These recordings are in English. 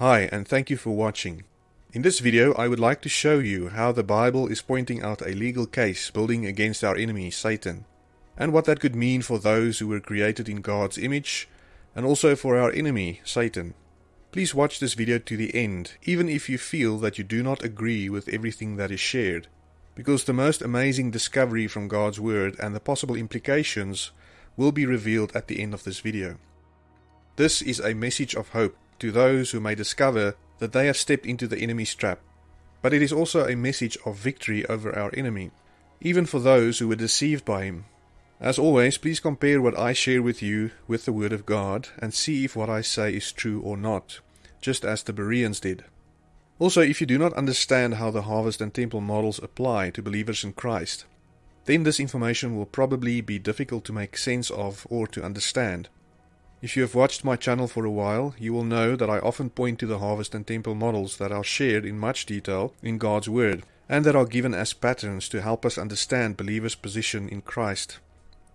Hi and thank you for watching. In this video I would like to show you how the Bible is pointing out a legal case building against our enemy Satan and what that could mean for those who were created in God's image and also for our enemy Satan. Please watch this video to the end even if you feel that you do not agree with everything that is shared because the most amazing discovery from God's Word and the possible implications will be revealed at the end of this video. This is a message of hope to those who may discover that they have stepped into the enemy's trap. But it is also a message of victory over our enemy, even for those who were deceived by him. As always, please compare what I share with you with the Word of God and see if what I say is true or not, just as the Bereans did. Also, if you do not understand how the harvest and temple models apply to believers in Christ, then this information will probably be difficult to make sense of or to understand. If you have watched my channel for a while, you will know that I often point to the harvest and temple models that are shared in much detail in God's Word, and that are given as patterns to help us understand believers' position in Christ.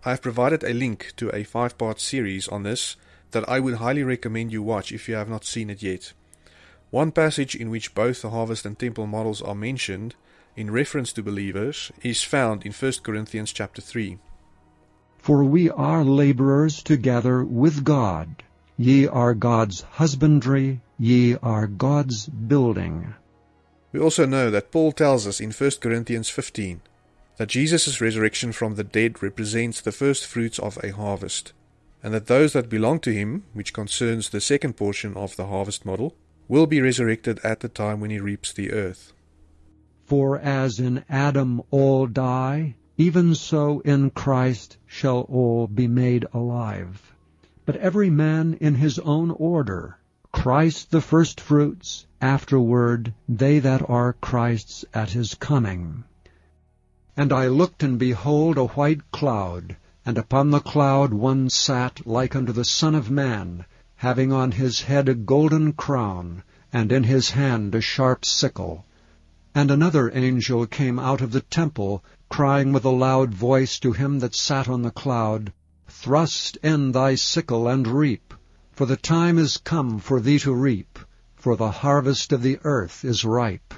I have provided a link to a five part series on this that I would highly recommend you watch if you have not seen it yet. One passage in which both the harvest and temple models are mentioned in reference to believers is found in 1 Corinthians chapter 3. For we are laborers together with God. Ye are God's husbandry, ye are God's building. We also know that Paul tells us in 1 Corinthians 15 that Jesus' resurrection from the dead represents the first fruits of a harvest, and that those that belong to him, which concerns the second portion of the harvest model, will be resurrected at the time when he reaps the earth. For as in Adam all die, even so in Christ shall all be made alive. But every man in his own order, Christ the firstfruits, afterward they that are Christ's at his coming. And I looked, and behold a white cloud, and upon the cloud one sat like unto the Son of Man, having on his head a golden crown, and in his hand a sharp sickle. And another angel came out of the temple, crying with a loud voice to him that sat on the cloud, Thrust in thy sickle and reap, for the time is come for thee to reap, for the harvest of the earth is ripe.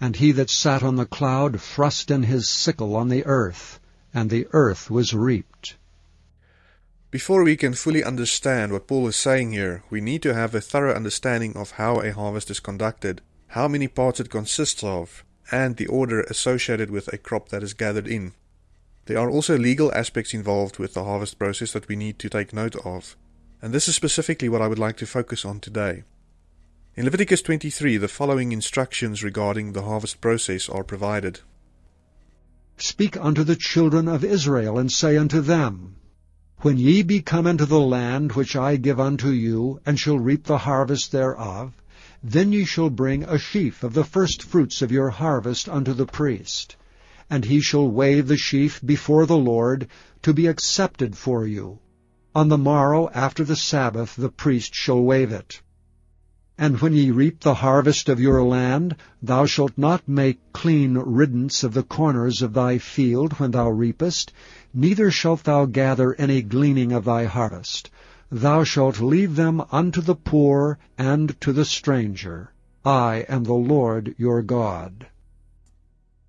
And he that sat on the cloud thrust in his sickle on the earth, and the earth was reaped. Before we can fully understand what Paul is saying here, we need to have a thorough understanding of how a harvest is conducted, how many parts it consists of, and the order associated with a crop that is gathered in. There are also legal aspects involved with the harvest process that we need to take note of, and this is specifically what I would like to focus on today. In Leviticus 23, the following instructions regarding the harvest process are provided. Speak unto the children of Israel, and say unto them, When ye be come into the land which I give unto you, and shall reap the harvest thereof, then ye shall bring a sheaf of the first fruits of your harvest unto the priest. And he shall wave the sheaf before the Lord, to be accepted for you. On the morrow after the Sabbath the priest shall wave it. And when ye reap the harvest of your land, thou shalt not make clean riddance of the corners of thy field when thou reapest, neither shalt thou gather any gleaning of thy harvest. Thou shalt leave them unto the poor and to the stranger. I am the Lord your God.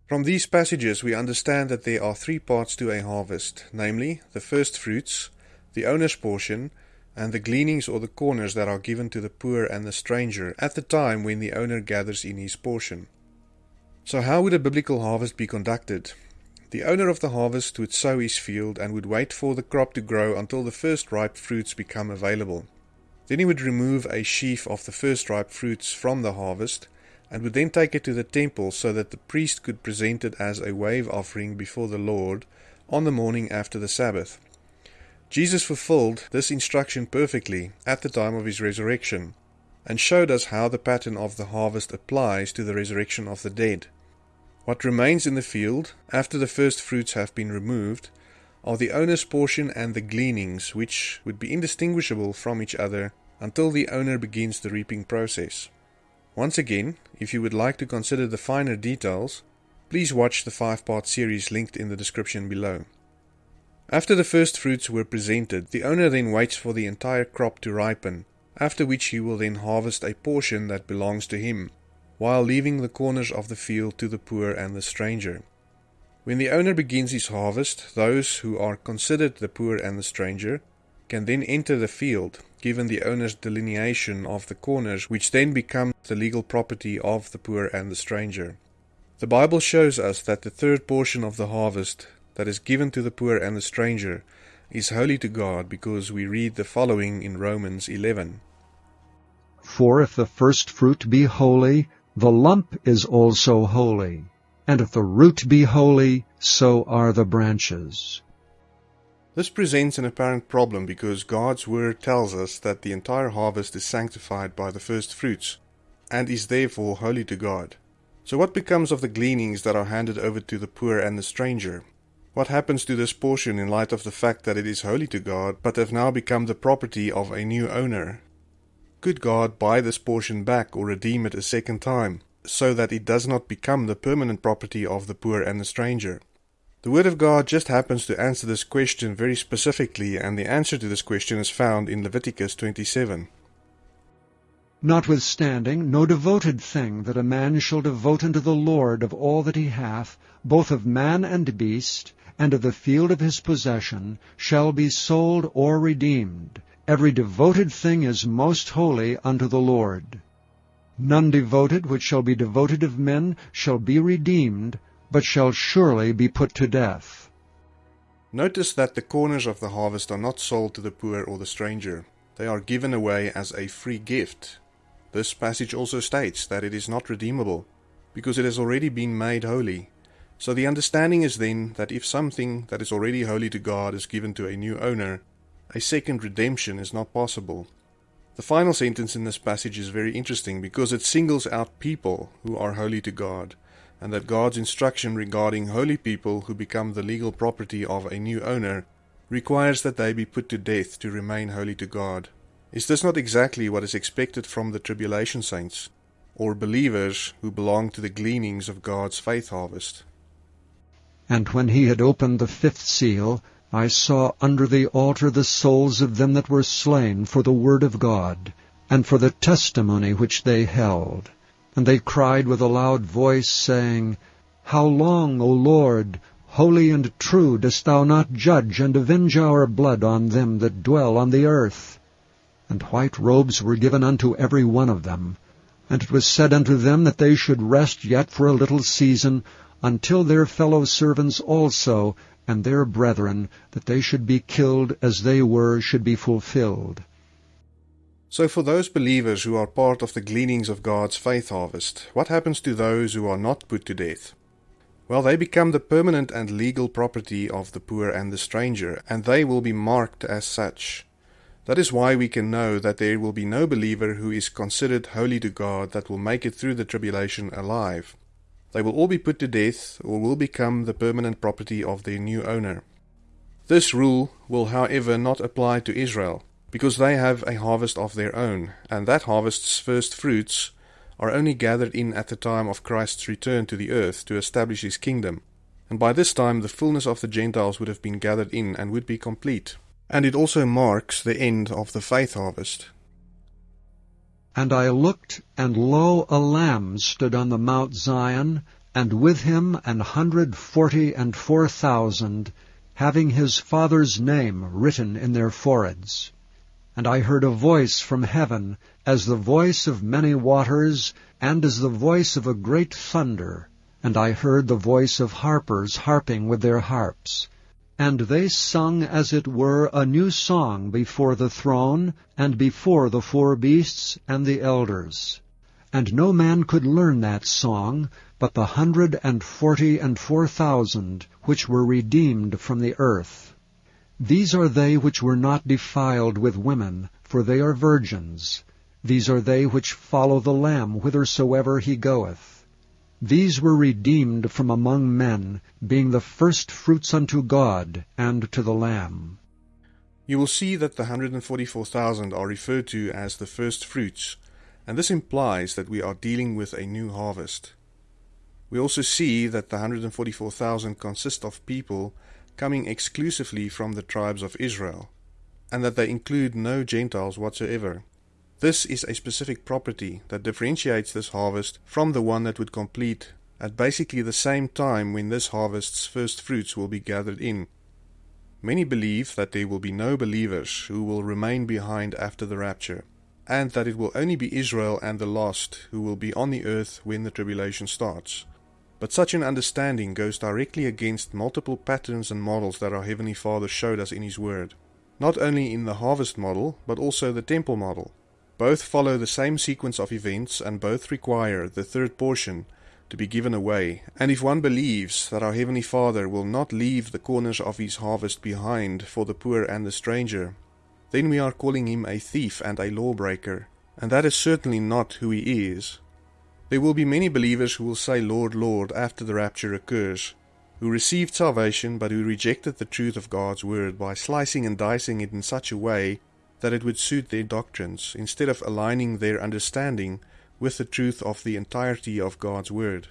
From these passages we understand that there are three parts to a harvest, namely, the first fruits, the owner's portion, and the gleanings or the corners that are given to the poor and the stranger at the time when the owner gathers in his portion. So how would a biblical harvest be conducted? The owner of the harvest would sow his field and would wait for the crop to grow until the first ripe fruits become available. Then he would remove a sheaf of the first ripe fruits from the harvest and would then take it to the temple so that the priest could present it as a wave offering before the Lord on the morning after the Sabbath. Jesus fulfilled this instruction perfectly at the time of his resurrection and showed us how the pattern of the harvest applies to the resurrection of the dead. What remains in the field after the first fruits have been removed are the owner's portion and the gleanings, which would be indistinguishable from each other until the owner begins the reaping process. Once again, if you would like to consider the finer details, please watch the five part series linked in the description below. After the first fruits were presented, the owner then waits for the entire crop to ripen, after which he will then harvest a portion that belongs to him, while leaving the corners of the field to the poor and the stranger. When the owner begins his harvest, those who are considered the poor and the stranger can then enter the field, given the owner's delineation of the corners, which then become the legal property of the poor and the stranger. The Bible shows us that the third portion of the harvest that is given to the poor and the stranger is holy to God because we read the following in Romans 11. For if the first fruit be holy, the lump is also holy. And if the root be holy, so are the branches. This presents an apparent problem because God's word tells us that the entire harvest is sanctified by the first fruits, and is therefore holy to God. So what becomes of the gleanings that are handed over to the poor and the stranger? What happens to this portion in light of the fact that it is holy to God, but have now become the property of a new owner? Could God buy this portion back or redeem it a second time, so that it does not become the permanent property of the poor and the stranger? The Word of God just happens to answer this question very specifically, and the answer to this question is found in Leviticus 27. Notwithstanding, no devoted thing that a man shall devote unto the Lord of all that he hath, both of man and beast, and of the field of his possession, shall be sold or redeemed. Every devoted thing is most holy unto the Lord. None devoted which shall be devoted of men shall be redeemed, but shall surely be put to death. Notice that the corners of the harvest are not sold to the poor or the stranger. They are given away as a free gift this passage also states that it is not redeemable, because it has already been made holy. So the understanding is then that if something that is already holy to God is given to a new owner, a second redemption is not possible. The final sentence in this passage is very interesting because it singles out people who are holy to God, and that God's instruction regarding holy people who become the legal property of a new owner requires that they be put to death to remain holy to God. Is this not exactly what is expected from the tribulation saints, or believers who belong to the gleanings of God's faith harvest? And when he had opened the fifth seal, I saw under the altar the souls of them that were slain for the word of God, and for the testimony which they held. And they cried with a loud voice, saying, How long, O Lord, holy and true, dost thou not judge and avenge our blood on them that dwell on the earth? and white robes were given unto every one of them. And it was said unto them that they should rest yet for a little season, until their fellow servants also, and their brethren, that they should be killed as they were, should be fulfilled. So for those believers who are part of the gleanings of God's faith harvest, what happens to those who are not put to death? Well, they become the permanent and legal property of the poor and the stranger, and they will be marked as such. That is why we can know that there will be no believer who is considered holy to God that will make it through the tribulation alive. They will all be put to death or will become the permanent property of their new owner. This rule will, however, not apply to Israel, because they have a harvest of their own, and that harvest's first fruits are only gathered in at the time of Christ's return to the earth to establish his kingdom. And by this time the fullness of the Gentiles would have been gathered in and would be complete and it also marks the end of the faith harvest. And I looked, and lo, a lamb stood on the Mount Zion, and with him an hundred forty and four thousand, having his father's name written in their foreheads. And I heard a voice from heaven, as the voice of many waters, and as the voice of a great thunder. And I heard the voice of harpers harping with their harps. And they sung as it were a new song before the throne, and before the four beasts and the elders. And no man could learn that song, but the hundred and forty and four thousand, which were redeemed from the earth. These are they which were not defiled with women, for they are virgins. These are they which follow the Lamb whithersoever he goeth. These were redeemed from among men, being the first fruits unto God and to the Lamb. You will see that the 144,000 are referred to as the first fruits, and this implies that we are dealing with a new harvest. We also see that the 144,000 consist of people coming exclusively from the tribes of Israel, and that they include no Gentiles whatsoever. This is a specific property that differentiates this harvest from the one that would complete at basically the same time when this harvest's first fruits will be gathered in. Many believe that there will be no believers who will remain behind after the rapture, and that it will only be Israel and the lost who will be on the earth when the tribulation starts. But such an understanding goes directly against multiple patterns and models that our Heavenly Father showed us in His Word, not only in the harvest model, but also the temple model. Both follow the same sequence of events and both require the third portion to be given away. And if one believes that our Heavenly Father will not leave the corners of His harvest behind for the poor and the stranger, then we are calling Him a thief and a lawbreaker, and that is certainly not who He is. There will be many believers who will say, Lord, Lord, after the rapture occurs, who received salvation but who rejected the truth of God's word by slicing and dicing it in such a way that it would suit their doctrines, instead of aligning their understanding with the truth of the entirety of God's word.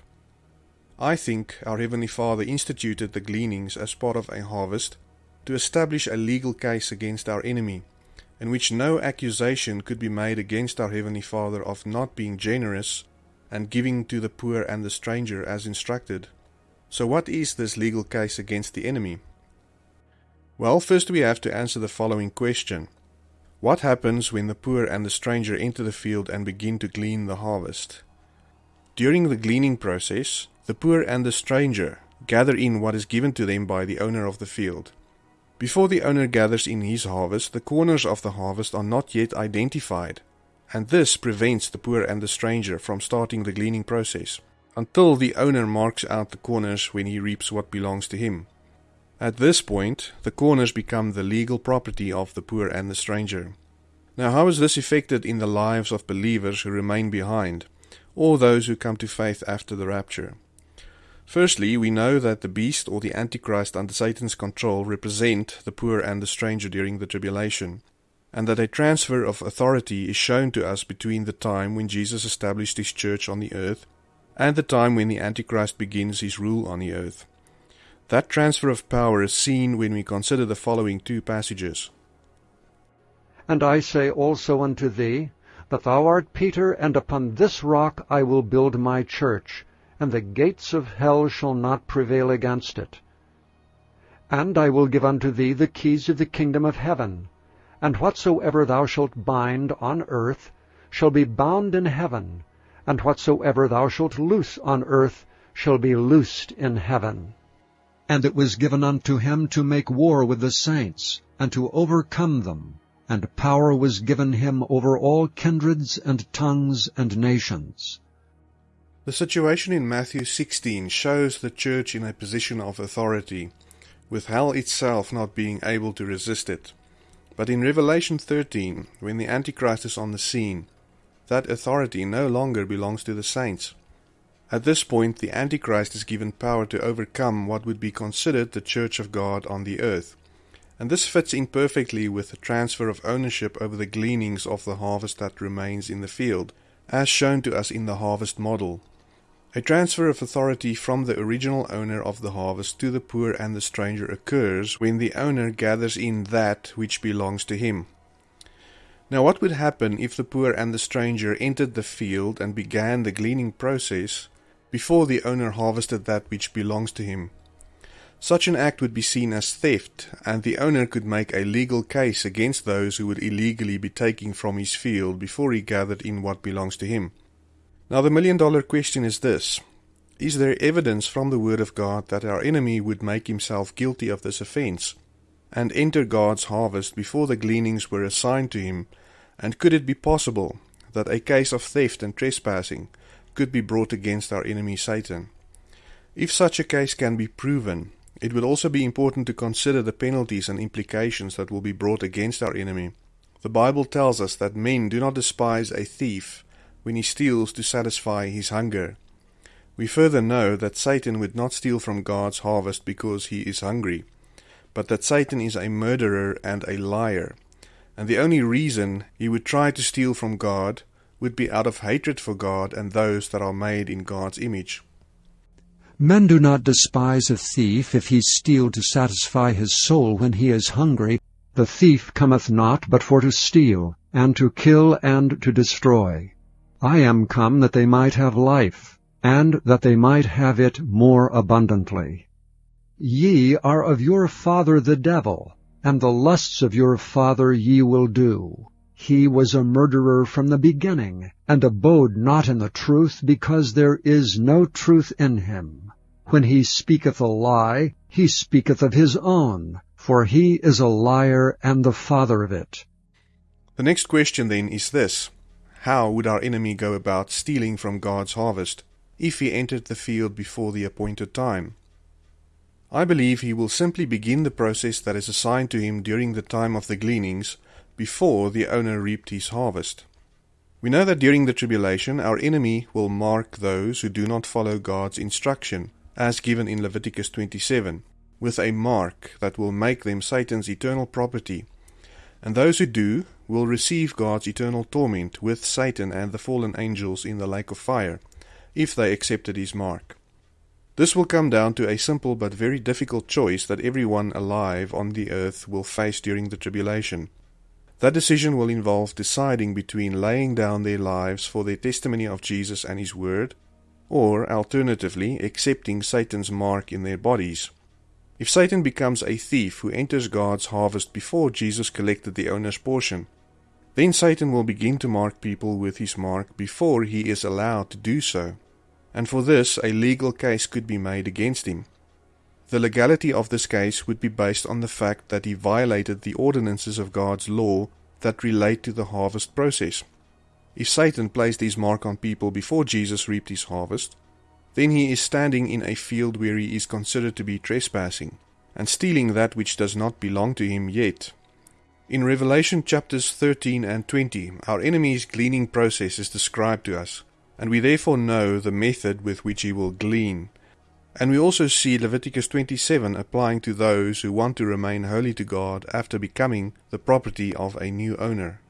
I think our Heavenly Father instituted the gleanings as part of a harvest to establish a legal case against our enemy, in which no accusation could be made against our Heavenly Father of not being generous and giving to the poor and the stranger as instructed. So, what is this legal case against the enemy? Well, first we have to answer the following question What happens when the poor and the stranger enter the field and begin to glean the harvest? During the gleaning process, the poor and the stranger gather in what is given to them by the owner of the field. Before the owner gathers in his harvest, the corners of the harvest are not yet identified and this prevents the poor and the stranger from starting the gleaning process until the owner marks out the corners when he reaps what belongs to him. At this point, the corners become the legal property of the poor and the stranger. Now, how is this effected in the lives of believers who remain behind, or those who come to faith after the rapture? Firstly, we know that the beast or the Antichrist under Satan's control represent the poor and the stranger during the tribulation and that a transfer of authority is shown to us between the time when Jesus established his church on the earth and the time when the Antichrist begins his rule on the earth. That transfer of power is seen when we consider the following two passages. And I say also unto thee, that thou art Peter, and upon this rock I will build my church, and the gates of hell shall not prevail against it. And I will give unto thee the keys of the kingdom of heaven. And whatsoever thou shalt bind on earth shall be bound in heaven, and whatsoever thou shalt loose on earth shall be loosed in heaven. And it was given unto him to make war with the saints, and to overcome them. And power was given him over all kindreds and tongues and nations. The situation in Matthew 16 shows the church in a position of authority, with hell itself not being able to resist it. But in Revelation 13, when the Antichrist is on the scene, that authority no longer belongs to the saints. At this point, the Antichrist is given power to overcome what would be considered the Church of God on the earth. And this fits in perfectly with the transfer of ownership over the gleanings of the harvest that remains in the field, as shown to us in the harvest model. A transfer of authority from the original owner of the harvest to the poor and the stranger occurs when the owner gathers in that which belongs to him. Now, what would happen if the poor and the stranger entered the field and began the gleaning process before the owner harvested that which belongs to him? Such an act would be seen as theft, and the owner could make a legal case against those who would illegally be taking from his field before he gathered in what belongs to him. Now, the million dollar question is this Is there evidence from the Word of God that our enemy would make himself guilty of this offense and enter God's harvest before the gleanings were assigned to him? And could it be possible that a case of theft and trespassing could be brought against our enemy Satan? If such a case can be proven, it would also be important to consider the penalties and implications that will be brought against our enemy. The Bible tells us that men do not despise a thief when he steals to satisfy his hunger. We further know that Satan would not steal from God's harvest because he is hungry, but that Satan is a murderer and a liar, and the only reason he would try to steal from God would be out of hatred for God and those that are made in God's image. Men do not despise a thief if he steal to satisfy his soul when he is hungry. The thief cometh not but for to steal, and to kill and to destroy. I am come that they might have life, and that they might have it more abundantly. Ye are of your father the devil, and the lusts of your father ye will do. He was a murderer from the beginning, and abode not in the truth, because there is no truth in him. When he speaketh a lie, he speaketh of his own, for he is a liar and the father of it. The next question then is this How would our enemy go about stealing from God's harvest if he entered the field before the appointed time? I believe he will simply begin the process that is assigned to him during the time of the gleanings before the owner reaped his harvest. We know that during the tribulation our enemy will mark those who do not follow God's instruction, as given in Leviticus 27 with a mark that will make them Satan's eternal property, and those who do will receive God's eternal torment with Satan and the fallen angels in the lake of fire, if they accepted his mark. This will come down to a simple but very difficult choice that everyone alive on the earth will face during the tribulation. That decision will involve deciding between laying down their lives for their testimony of Jesus and his word, or alternatively accepting Satan's mark in their bodies. If Satan becomes a thief who enters God's harvest before Jesus collected the owner's portion, then Satan will begin to mark people with his mark before he is allowed to do so, and for this a legal case could be made against him. The legality of this case would be based on the fact that he violated the ordinances of God's law that relate to the harvest process. If Satan placed his mark on people before Jesus reaped his harvest, then he is standing in a field where he is considered to be trespassing, and stealing that which does not belong to him yet. In Revelation chapters 13 and 20, our enemy's gleaning process is described to us, and we therefore know the method with which he will glean. And we also see Leviticus 27 applying to those who want to remain holy to God after becoming the property of a new owner.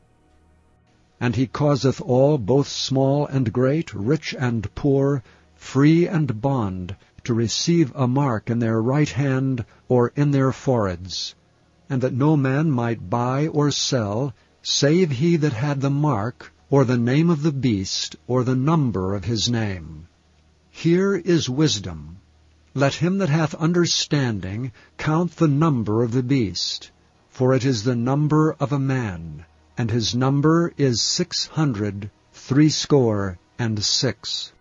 And he causeth all, both small and great, rich and poor, free and bond, to receive a mark in their right hand or in their foreheads, and that no man might buy or sell, save he that had the mark, or the name of the beast, or the number of his name. Here is wisdom. Let him that hath understanding count the number of the beast, for it is the number of a man, and his number is six hundred threescore and six.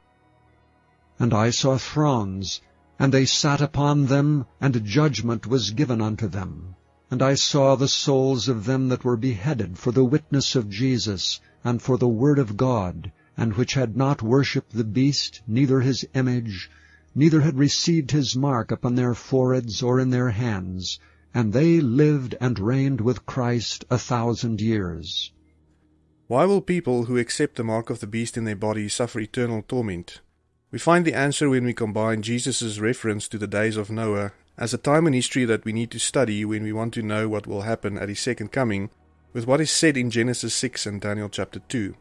And I saw thrones, and they sat upon them, and judgment was given unto them. And I saw the souls of them that were beheaded for the witness of Jesus, and for the word of God, and which had not worshipped the beast, neither his image, neither had received his mark upon their foreheads or in their hands, and they lived and reigned with Christ a thousand years. Why will people who accept the mark of the beast in their body suffer eternal torment? We find the answer when we combine Jesus' reference to the days of Noah as a time in history that we need to study when we want to know what will happen at his second coming with what is said in Genesis 6 and Daniel chapter 2.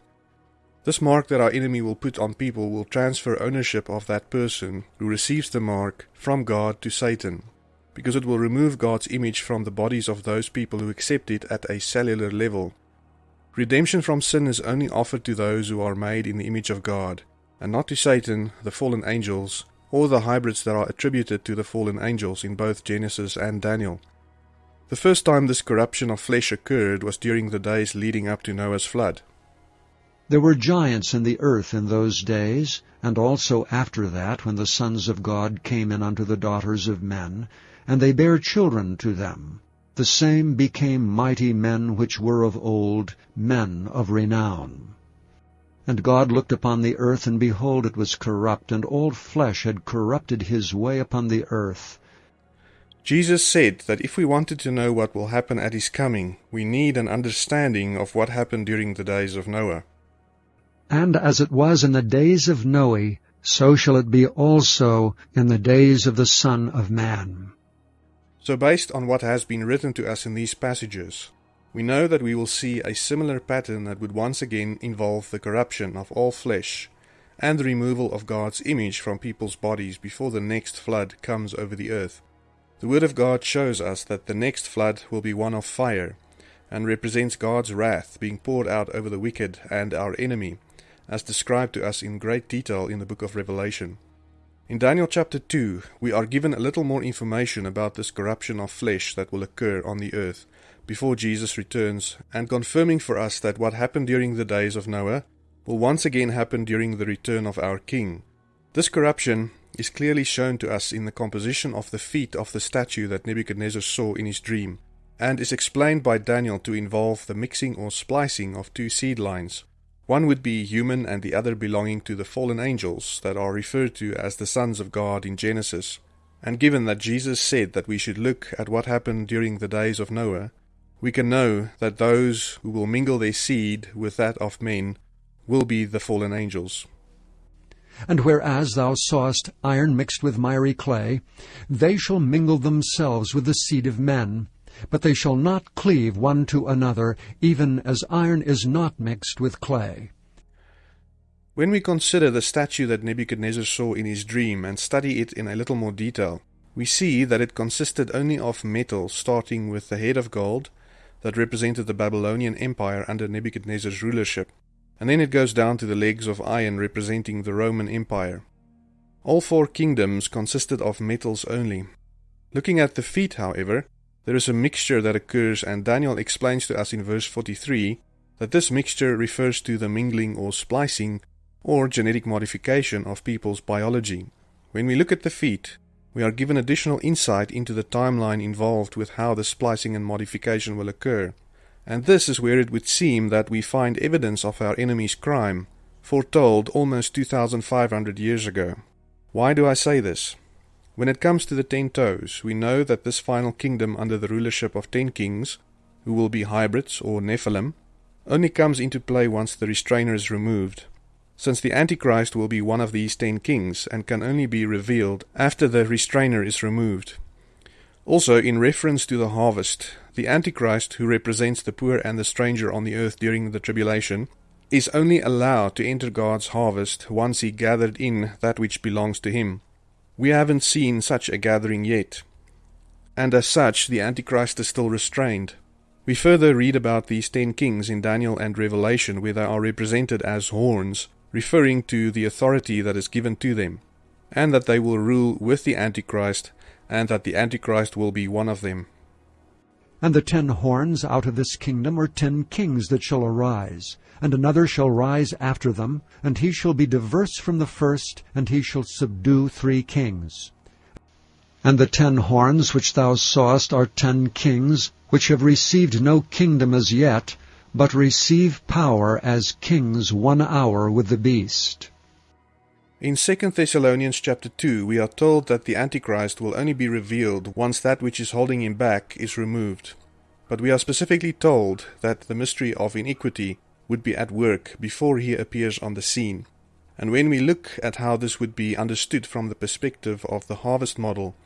This mark that our enemy will put on people will transfer ownership of that person who receives the mark from God to Satan, because it will remove God's image from the bodies of those people who accept it at a cellular level. Redemption from sin is only offered to those who are made in the image of God, and not to Satan, the fallen angels, or the hybrids that are attributed to the fallen angels in both Genesis and Daniel. The first time this corruption of flesh occurred was during the days leading up to Noah's flood. There were giants in the earth in those days, and also after that, when the sons of God came in unto the daughters of men, and they bare children to them. The same became mighty men which were of old, men of renown. And God looked upon the earth, and behold, it was corrupt, and all flesh had corrupted his way upon the earth. Jesus said that if we wanted to know what will happen at his coming, we need an understanding of what happened during the days of Noah. And as it was in the days of Noe, so shall it be also in the days of the Son of Man. So based on what has been written to us in these passages, we know that we will see a similar pattern that would once again involve the corruption of all flesh and the removal of God's image from people's bodies before the next flood comes over the earth. The Word of God shows us that the next flood will be one of fire, and represents God's wrath being poured out over the wicked and our enemy, as described to us in great detail in the book of Revelation. In Daniel chapter 2, we are given a little more information about this corruption of flesh that will occur on the earth before Jesus returns, and confirming for us that what happened during the days of Noah will once again happen during the return of our King. This corruption is clearly shown to us in the composition of the feet of the statue that Nebuchadnezzar saw in his dream, and is explained by Daniel to involve the mixing or splicing of two seed lines. One would be human and the other belonging to the fallen angels that are referred to as the sons of God in Genesis. And given that Jesus said that we should look at what happened during the days of Noah, we can know that those who will mingle their seed with that of men will be the fallen angels. And whereas thou sawest iron mixed with miry clay, they shall mingle themselves with the seed of men, but they shall not cleave one to another, even as iron is not mixed with clay. When we consider the statue that Nebuchadnezzar saw in his dream and study it in a little more detail, we see that it consisted only of metal, starting with the head of gold, that represented the Babylonian Empire under Nebuchadnezzar's rulership, and then it goes down to the legs of iron representing the Roman Empire. All four kingdoms consisted of metals only. Looking at the feet, however, there is a mixture that occurs, and Daniel explains to us in verse 43 that this mixture refers to the mingling or splicing or genetic modification of people's biology. When we look at the feet, we are given additional insight into the timeline involved with how the splicing and modification will occur. And this is where it would seem that we find evidence of our enemy's crime, foretold almost 2,500 years ago. Why do I say this? When it comes to the ten toes, we know that this final kingdom under the rulership of ten kings, who will be hybrids or Nephilim, only comes into play once the restrainer is removed, since the Antichrist will be one of these ten kings and can only be revealed after the restrainer is removed. Also, in reference to the harvest, the Antichrist, who represents the poor and the stranger on the earth during the tribulation, is only allowed to enter God's harvest once he gathered in that which belongs to him. We haven't seen such a gathering yet. And as such, the Antichrist is still restrained. We further read about these ten kings in Daniel and Revelation, where they are represented as horns, referring to the authority that is given to them, and that they will rule with the Antichrist, and that the Antichrist will be one of them. And the ten horns out of this kingdom are ten kings that shall arise, and another shall rise after them, and he shall be diverse from the first, and he shall subdue three kings. And the ten horns which thou sawest are ten kings, which have received no kingdom as yet, but receive power as kings one hour with the beast. In 2 Thessalonians chapter 2, we are told that the Antichrist will only be revealed once that which is holding him back is removed. But we are specifically told that the mystery of iniquity would be at work before he appears on the scene. And when we look at how this would be understood from the perspective of the harvest model,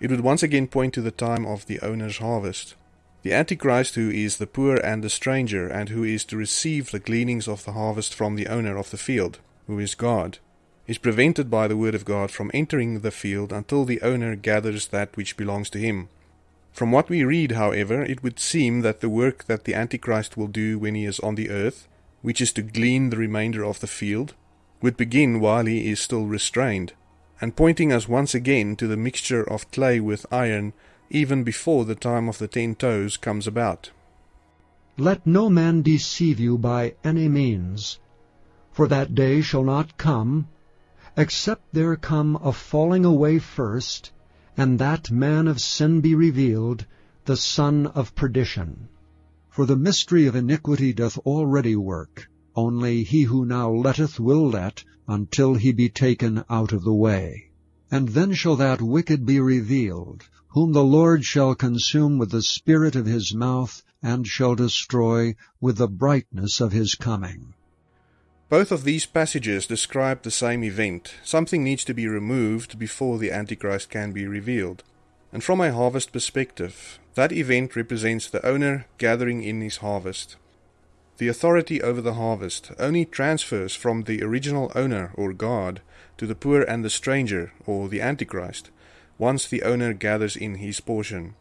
it would once again point to the time of the owner's harvest. The Antichrist, who is the poor and the stranger, and who is to receive the gleanings of the harvest from the owner of the field, who is God, is prevented by the word of God from entering the field until the owner gathers that which belongs to him. From what we read, however, it would seem that the work that the Antichrist will do when he is on the earth, which is to glean the remainder of the field, would begin while he is still restrained, and pointing us once again to the mixture of clay with iron even before the time of the ten toes comes about. Let no man deceive you by any means, for that day shall not come, except there come a falling away first, and that man of sin be revealed, the son of perdition. For the mystery of iniquity doth already work, only he who now letteth will let, until he be taken out of the way. And then shall that wicked be revealed, whom the Lord shall consume with the spirit of his mouth, and shall destroy with the brightness of his coming. Both of these passages describe the same event. Something needs to be removed before the Antichrist can be revealed. And from a harvest perspective, that event represents the owner gathering in his harvest. The authority over the harvest only transfers from the original owner or God to the poor and the stranger or the Antichrist once the owner gathers in his portion.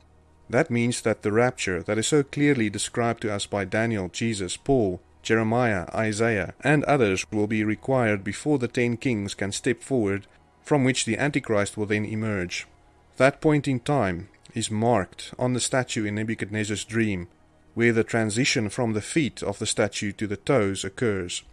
That means that the rapture that is so clearly described to us by Daniel, Jesus, Paul, Jeremiah, Isaiah, and others will be required before the ten kings can step forward, from which the Antichrist will then emerge. That point in time is marked on the statue in Nebuchadnezzar's dream, where the transition from the feet of the statue to the toes occurs.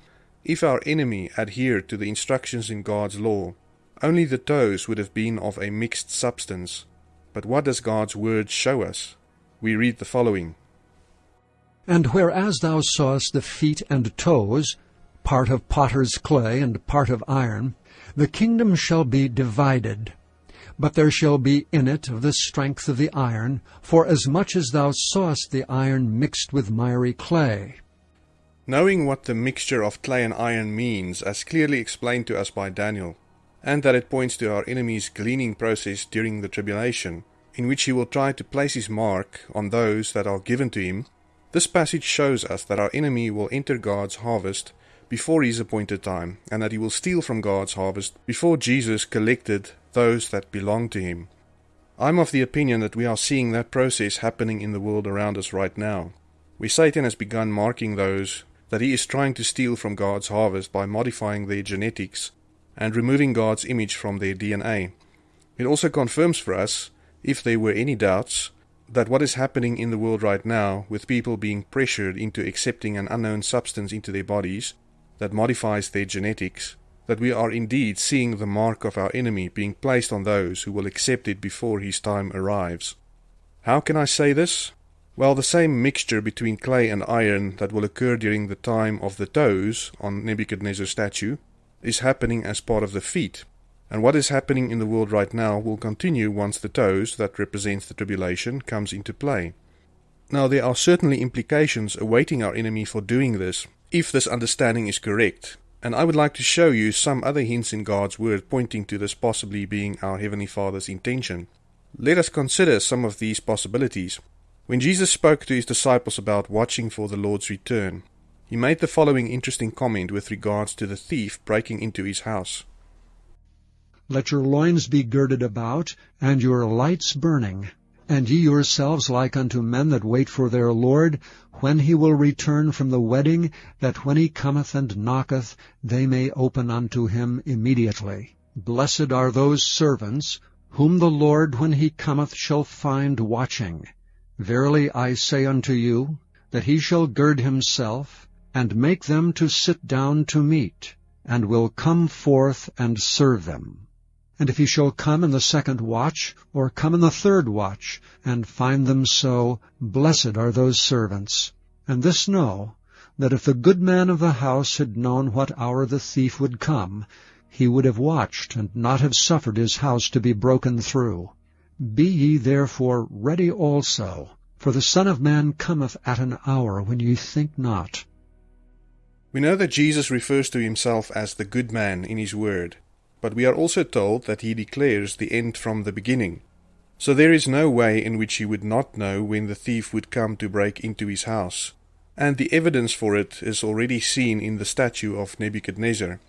If our enemy adhered to the instructions in God's law, only the toes would have been of a mixed substance. But what does God's word show us? We read the following And whereas thou sawest the feet and toes, part of potter's clay and part of iron, the kingdom shall be divided. But there shall be in it of the strength of the iron, for as much as thou sawest the iron mixed with miry clay. Knowing what the mixture of clay and iron means, as clearly explained to us by Daniel, and that it points to our enemy's gleaning process during the tribulation, in which he will try to place his mark on those that are given to him, this passage shows us that our enemy will enter God's harvest before his appointed time, and that he will steal from God's harvest before Jesus collected those that belong to him. I'm of the opinion that we are seeing that process happening in the world around us right now, where Satan has begun marking those that he is trying to steal from God's harvest by modifying their genetics and removing God's image from their DNA. It also confirms for us, if there were any doubts, that what is happening in the world right now, with people being pressured into accepting an unknown substance into their bodies that modifies their genetics, that we are indeed seeing the mark of our enemy being placed on those who will accept it before his time arrives. How can I say this? Well, the same mixture between clay and iron that will occur during the time of the toes on Nebuchadnezzar's statue is happening as part of the feet. And what is happening in the world right now will continue once the toes, that represents the tribulation, comes into play. Now, there are certainly implications awaiting our enemy for doing this, if this understanding is correct. And I would like to show you some other hints in God's Word pointing to this possibly being our Heavenly Father's intention. Let us consider some of these possibilities. When Jesus spoke to his disciples about watching for the Lord's return, he made the following interesting comment with regards to the thief breaking into his house. Let your loins be girded about, and your lights burning, and ye yourselves like unto men that wait for their Lord, when he will return from the wedding, that when he cometh and knocketh, they may open unto him immediately. Blessed are those servants, whom the Lord when he cometh shall find watching. Verily I say unto you, that he shall gird himself, and make them to sit down to meat, and will come forth and serve them. And if he shall come in the second watch, or come in the third watch, and find them so, blessed are those servants. And this know, that if the good man of the house had known what hour the thief would come, he would have watched, and not have suffered his house to be broken through. Be ye therefore ready also, for the Son of Man cometh at an hour when ye think not. We know that Jesus refers to himself as the good man in his word, but we are also told that he declares the end from the beginning. So there is no way in which he would not know when the thief would come to break into his house. And the evidence for it is already seen in the statue of Nebuchadnezzar.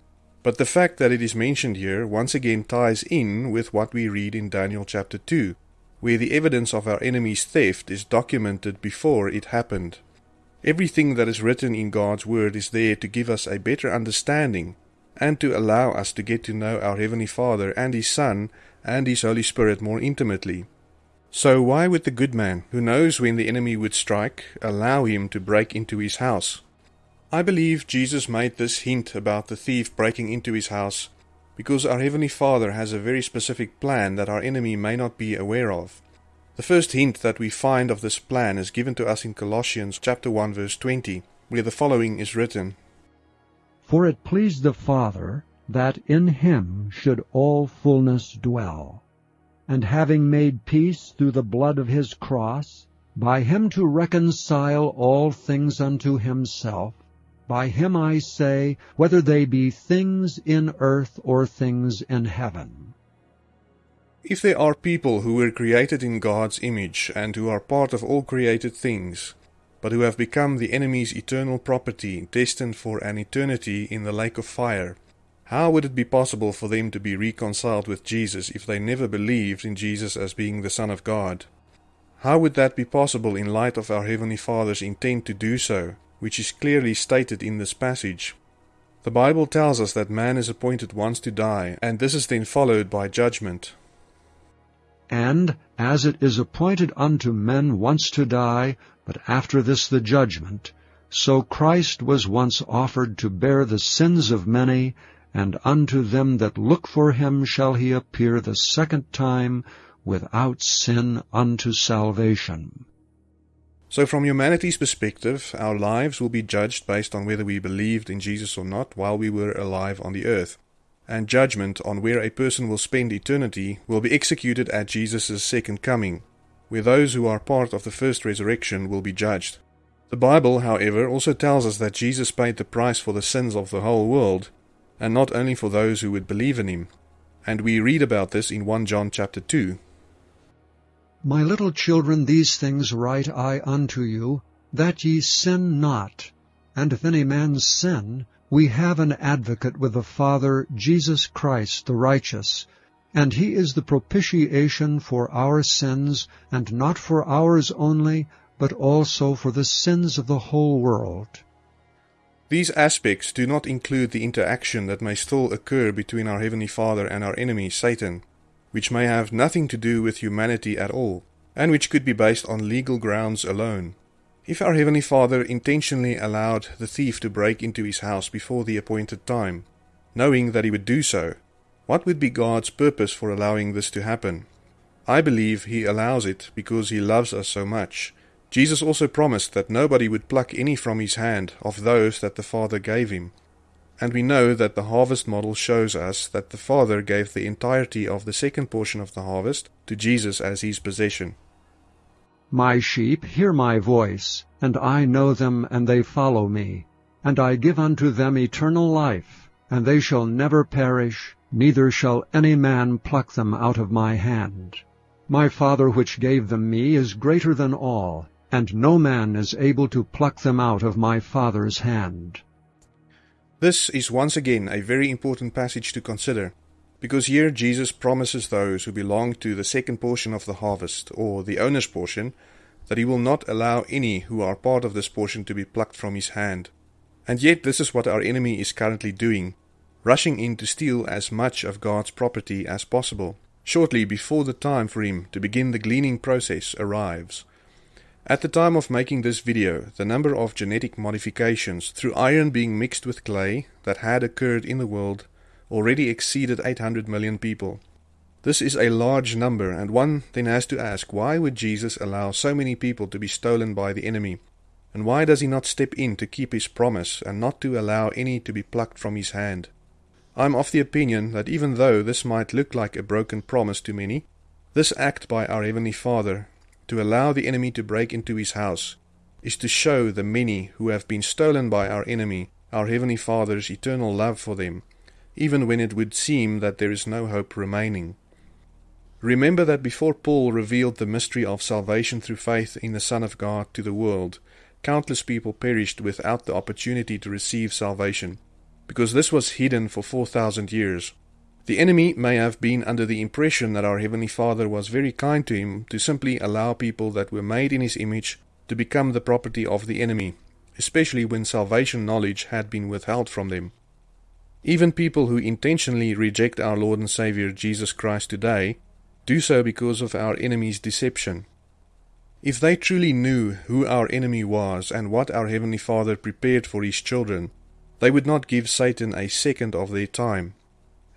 But the fact that it is mentioned here once again ties in with what we read in Daniel chapter 2, where the evidence of our enemy's theft is documented before it happened. Everything that is written in God's Word is there to give us a better understanding and to allow us to get to know our Heavenly Father and His Son and His Holy Spirit more intimately. So why would the good man, who knows when the enemy would strike, allow him to break into his house? I believe Jesus made this hint about the thief breaking into his house because our Heavenly Father has a very specific plan that our enemy may not be aware of. The first hint that we find of this plan is given to us in Colossians chapter 1 verse 20, where the following is written, For it pleased the Father that in him should all fullness dwell, and having made peace through the blood of his cross, by him to reconcile all things unto himself, by him I say, whether they be things in earth or things in heaven. If there are people who were created in God's image and who are part of all created things, but who have become the enemy's eternal property, destined for an eternity in the lake of fire, how would it be possible for them to be reconciled with Jesus if they never believed in Jesus as being the Son of God? How would that be possible in light of our Heavenly Father's intent to do so, which is clearly stated in this passage? The Bible tells us that man is appointed once to die, and this is then followed by judgment. And as it is appointed unto men once to die, but after this the judgment, so Christ was once offered to bear the sins of many, and unto them that look for him shall he appear the second time without sin unto salvation. So, from humanity's perspective, our lives will be judged based on whether we believed in Jesus or not while we were alive on the earth. And judgment on where a person will spend eternity will be executed at Jesus' second coming, where those who are part of the first resurrection will be judged. The Bible, however, also tells us that Jesus paid the price for the sins of the whole world, and not only for those who would believe in him. And we read about this in 1 John chapter 2, my little children, these things write I unto you, that ye sin not. And if any man sin, we have an advocate with the Father, Jesus Christ the righteous. And he is the propitiation for our sins, and not for ours only, but also for the sins of the whole world. These aspects do not include the interaction that may still occur between our Heavenly Father and our enemy, Satan which may have nothing to do with humanity at all, and which could be based on legal grounds alone. If our Heavenly Father intentionally allowed the thief to break into his house before the appointed time, knowing that he would do so, what would be God's purpose for allowing this to happen? I believe He allows it because He loves us so much. Jesus also promised that nobody would pluck any from His hand of those that the Father gave Him. And we know that the harvest model shows us that the Father gave the entirety of the second portion of the harvest to Jesus as his possession. My sheep hear my voice, and I know them, and they follow me. And I give unto them eternal life, and they shall never perish, neither shall any man pluck them out of my hand. My Father which gave them me is greater than all, and no man is able to pluck them out of my Father's hand. This is once again a very important passage to consider, because here Jesus promises those who belong to the second portion of the harvest, or the owner's portion, that he will not allow any who are part of this portion to be plucked from his hand. And yet this is what our enemy is currently doing, rushing in to steal as much of God's property as possible, shortly before the time for him to begin the gleaning process arrives. At the time of making this video, the number of genetic modifications through iron being mixed with clay that had occurred in the world already exceeded 800 million people. This is a large number, and one then has to ask why would Jesus allow so many people to be stolen by the enemy? And why does he not step in to keep his promise and not to allow any to be plucked from his hand? I'm of the opinion that even though this might look like a broken promise to many, this act by our Heavenly Father to allow the enemy to break into his house is to show the many who have been stolen by our enemy our Heavenly Father's eternal love for them, even when it would seem that there is no hope remaining. Remember that before Paul revealed the mystery of salvation through faith in the Son of God to the world, countless people perished without the opportunity to receive salvation, because this was hidden for four thousand years. The enemy may have been under the impression that our Heavenly Father was very kind to him to simply allow people that were made in his image to become the property of the enemy, especially when salvation knowledge had been withheld from them. Even people who intentionally reject our Lord and Savior Jesus Christ today do so because of our enemy's deception. If they truly knew who our enemy was and what our Heavenly Father prepared for His children, they would not give Satan a second of their time.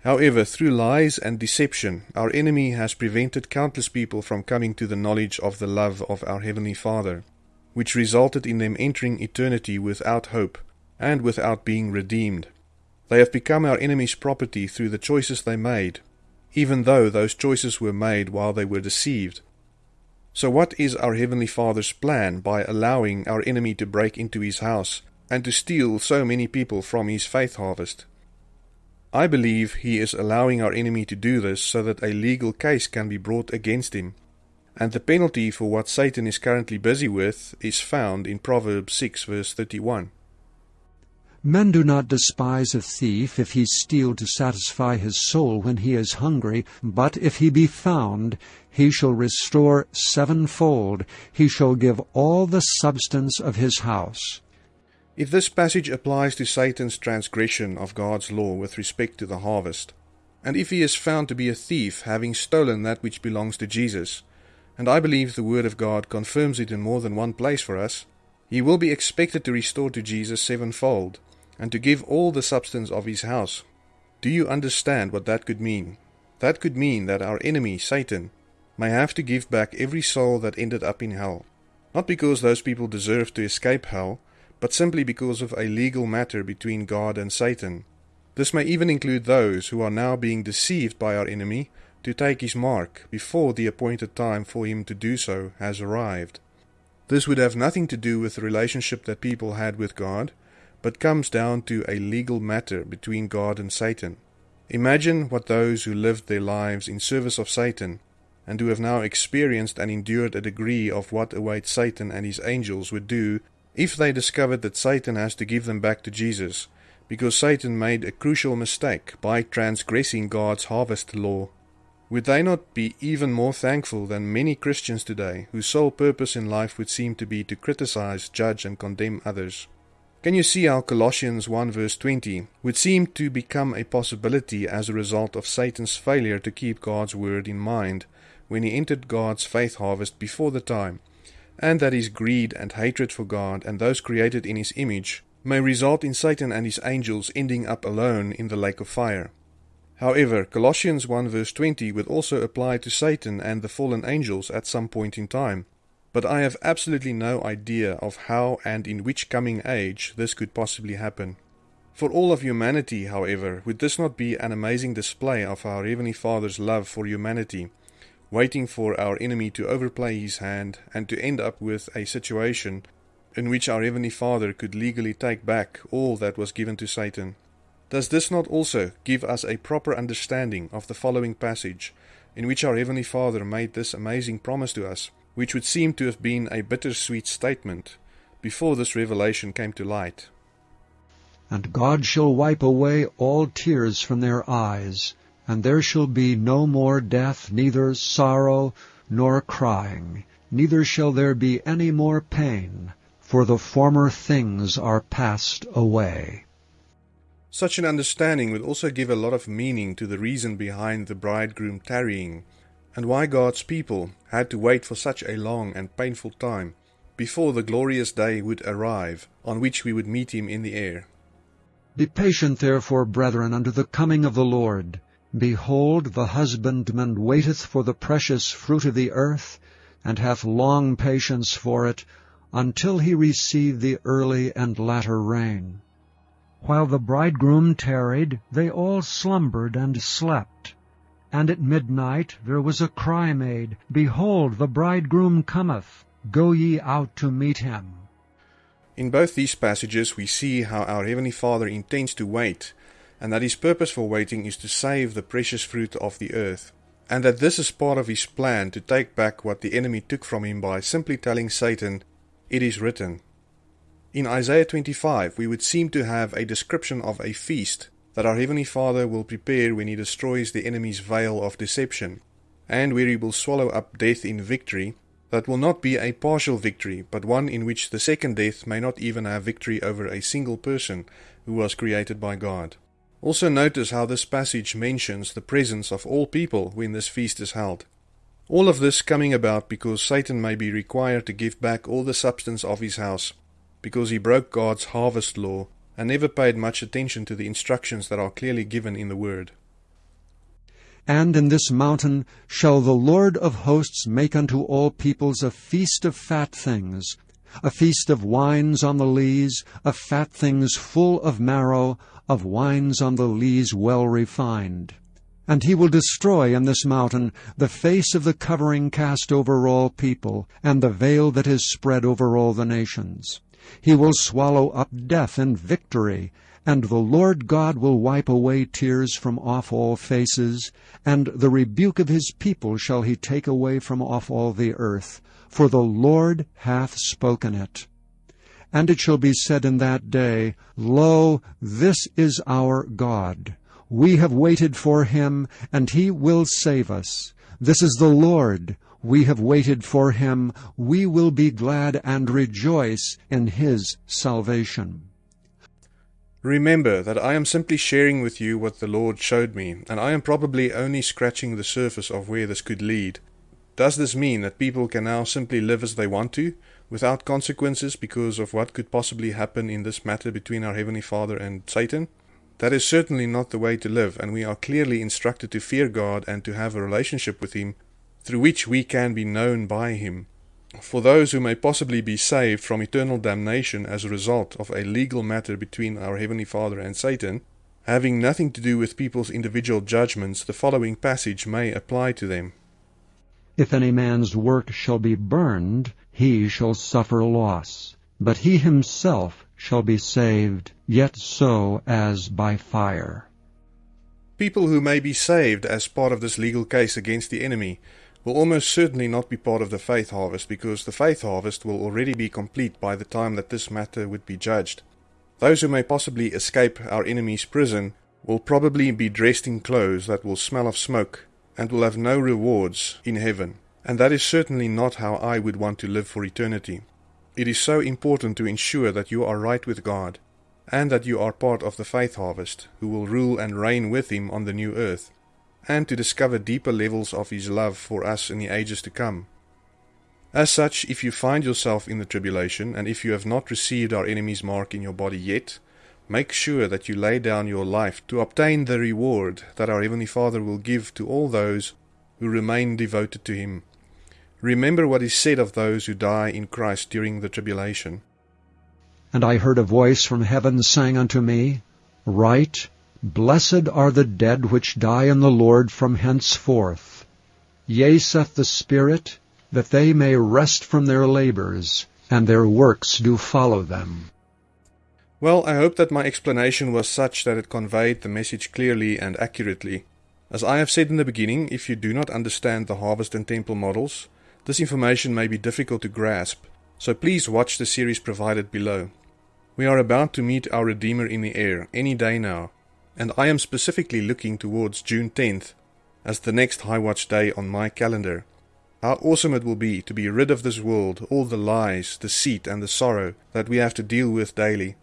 However, through lies and deception, our enemy has prevented countless people from coming to the knowledge of the love of our Heavenly Father, which resulted in them entering eternity without hope and without being redeemed. They have become our enemy's property through the choices they made, even though those choices were made while they were deceived. So, what is our Heavenly Father's plan by allowing our enemy to break into his house and to steal so many people from his faith harvest? I believe he is allowing our enemy to do this so that a legal case can be brought against him. And the penalty for what Satan is currently busy with is found in Proverbs 6 verse 31. Men do not despise a thief if he steal to satisfy his soul when he is hungry, but if he be found, he shall restore sevenfold, he shall give all the substance of his house. If this passage applies to Satan's transgression of God's law with respect to the harvest, and if he is found to be a thief, having stolen that which belongs to Jesus, and I believe the Word of God confirms it in more than one place for us, he will be expected to restore to Jesus sevenfold, and to give all the substance of his house. Do you understand what that could mean? That could mean that our enemy, Satan, may have to give back every soul that ended up in hell. Not because those people deserve to escape hell, but simply because of a legal matter between God and Satan. This may even include those who are now being deceived by our enemy to take his mark before the appointed time for him to do so has arrived. This would have nothing to do with the relationship that people had with God, but comes down to a legal matter between God and Satan. Imagine what those who lived their lives in service of Satan and who have now experienced and endured a degree of what awaits Satan and his angels would do if they discovered that Satan has to give them back to Jesus, because Satan made a crucial mistake by transgressing God's harvest law. Would they not be even more thankful than many Christians today, whose sole purpose in life would seem to be to criticize, judge, and condemn others? Can you see how Colossians 1 verse 20 would seem to become a possibility as a result of Satan's failure to keep God's word in mind when he entered God's faith harvest before the time? And that his greed and hatred for God and those created in his image may result in Satan and his angels ending up alone in the lake of fire. However, Colossians 1 verse 20 would also apply to Satan and the fallen angels at some point in time, but I have absolutely no idea of how and in which coming age this could possibly happen. For all of humanity, however, would this not be an amazing display of our Heavenly Father's love for humanity? Waiting for our enemy to overplay his hand and to end up with a situation in which our Heavenly Father could legally take back all that was given to Satan. Does this not also give us a proper understanding of the following passage, in which our Heavenly Father made this amazing promise to us, which would seem to have been a bittersweet statement before this revelation came to light? And God shall wipe away all tears from their eyes, and there shall be no more death, neither sorrow nor crying, neither shall there be any more pain, for the former things are passed away. Such an understanding would also give a lot of meaning to the reason behind the bridegroom tarrying, and why God's people had to wait for such a long and painful time before the glorious day would arrive on which we would meet him in the air. Be patient therefore, brethren, unto the coming of the Lord. Behold, the husbandman waiteth for the precious fruit of the earth, and hath long patience for it, until he receive the early and latter rain. While the bridegroom tarried, they all slumbered and slept. And at midnight there was a cry made, Behold, the bridegroom cometh, go ye out to meet him. In both these passages we see how our Heavenly Father intends to wait and that his purpose for waiting is to save the precious fruit of the earth, and that this is part of his plan to take back what the enemy took from him by simply telling Satan, It is written. In Isaiah 25, we would seem to have a description of a feast that our Heavenly Father will prepare when He destroys the enemy's veil of deception, and where He will swallow up death in victory, that will not be a partial victory, but one in which the second death may not even have victory over a single person who was created by God. Also notice how this passage mentions the presence of all people when this feast is held. All of this coming about because Satan may be required to give back all the substance of his house, because he broke God's harvest law and never paid much attention to the instructions that are clearly given in the Word. And in this mountain shall the Lord of hosts make unto all peoples a feast of fat things, a feast of wines on the lees, of fat things full of marrow, of wines on the lees well refined. And he will destroy in this mountain the face of the covering cast over all people, and the veil that is spread over all the nations. He will swallow up death in victory, and the Lord God will wipe away tears from off all faces, and the rebuke of his people shall he take away from off all the earth, for the Lord hath spoken it. And it shall be said in that day, Lo, this is our God. We have waited for him, and he will save us. This is the Lord. We have waited for him. We will be glad and rejoice in his salvation. Remember that I am simply sharing with you what the Lord showed me, and I am probably only scratching the surface of where this could lead. Does this mean that people can now simply live as they want to, without consequences because of what could possibly happen in this matter between our Heavenly Father and Satan? That is certainly not the way to live, and we are clearly instructed to fear God and to have a relationship with Him through which we can be known by Him. For those who may possibly be saved from eternal damnation as a result of a legal matter between our Heavenly Father and Satan, having nothing to do with people's individual judgments, the following passage may apply to them. If any man's work shall be burned, he shall suffer loss, but he himself shall be saved, yet so as by fire. People who may be saved as part of this legal case against the enemy will almost certainly not be part of the faith harvest because the faith harvest will already be complete by the time that this matter would be judged. Those who may possibly escape our enemy's prison will probably be dressed in clothes that will smell of smoke and will have no rewards in heaven. And that is certainly not how I would want to live for eternity. It is so important to ensure that you are right with God, and that you are part of the faith harvest, who will rule and reign with Him on the new earth, and to discover deeper levels of His love for us in the ages to come. As such, if you find yourself in the tribulation, and if you have not received our enemy's mark in your body yet, make sure that you lay down your life to obtain the reward that our Heavenly Father will give to all those who remain devoted to Him. Remember what is said of those who die in Christ during the tribulation. And I heard a voice from heaven saying unto me, Write, Blessed are the dead which die in the Lord from henceforth. Yea, saith the Spirit, that they may rest from their labors, and their works do follow them. Well, I hope that my explanation was such that it conveyed the message clearly and accurately. As I have said in the beginning, if you do not understand the harvest and temple models, this information may be difficult to grasp, so please watch the series provided below. We are about to meet our Redeemer in the air any day now, and I am specifically looking towards June 10th as the next High Watch day on my calendar. How awesome it will be to be rid of this world, all the lies, deceit, and the sorrow that we have to deal with daily.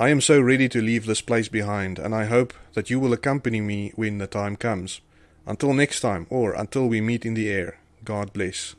I am so ready to leave this place behind, and I hope that you will accompany me when the time comes. Until next time, or until we meet in the air, God bless.